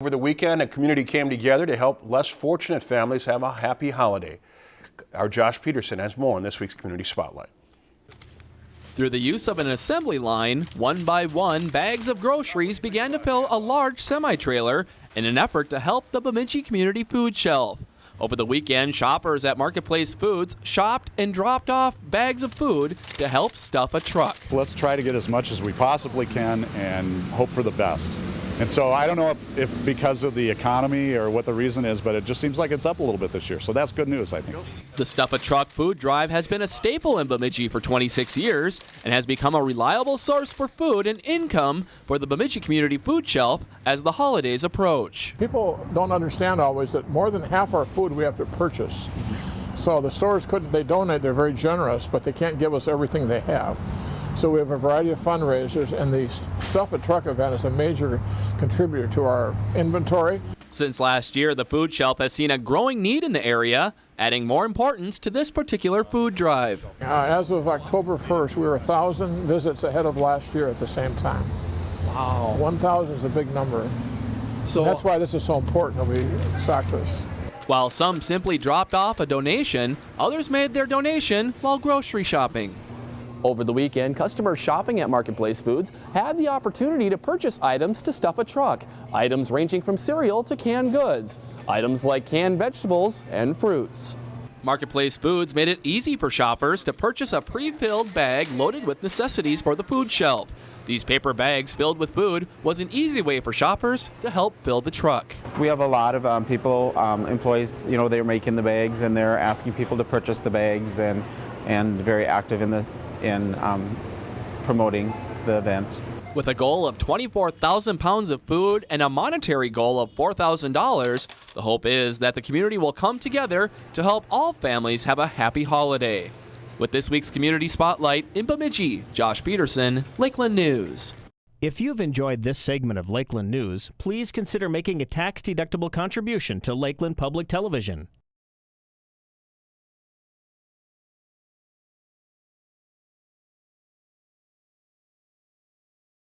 Over the weekend, a community came together to help less fortunate families have a happy holiday. Our Josh Peterson has more in this week's Community Spotlight. Through the use of an assembly line, one by one, bags of groceries began to fill a large semi-trailer in an effort to help the Bemidji Community Food Shelf. Over the weekend, shoppers at Marketplace Foods shopped and dropped off bags of food to help stuff a truck. Let's try to get as much as we possibly can and hope for the best. And so I don't know if, if because of the economy or what the reason is, but it just seems like it's up a little bit this year. So that's good news, I think. The Stuff a Truck food drive has been a staple in Bemidji for 26 years and has become a reliable source for food and income for the Bemidji Community Food Shelf as the holidays approach. People don't understand always that more than half our food we have to purchase. So the stores could, they donate, they're very generous, but they can't give us everything they have. So we have a variety of fundraisers, and the Stuff a Truck event is a major contributor to our inventory. Since last year, the food shelf has seen a growing need in the area, adding more importance to this particular food drive. Uh, as of October 1st, we were 1,000 visits ahead of last year at the same time. Wow. 1,000 is a big number. So and that's why this is so important that we stock this. While some simply dropped off a donation, others made their donation while grocery shopping. Over the weekend, customers shopping at Marketplace Foods had the opportunity to purchase items to stuff a truck, items ranging from cereal to canned goods, items like canned vegetables and fruits. Marketplace Foods made it easy for shoppers to purchase a pre-filled bag loaded with necessities for the food shelf. These paper bags filled with food was an easy way for shoppers to help fill the truck. We have a lot of um, people, um, employees, you know, they're making the bags and they're asking people to purchase the bags and, and very active in the in um, promoting the event. With a goal of 24,000 pounds of food and a monetary goal of $4,000, the hope is that the community will come together to help all families have a happy holiday. With this week's Community Spotlight in Bemidji, Josh Peterson, Lakeland News. If you've enjoyed this segment of Lakeland News, please consider making a tax-deductible contribution to Lakeland Public Television.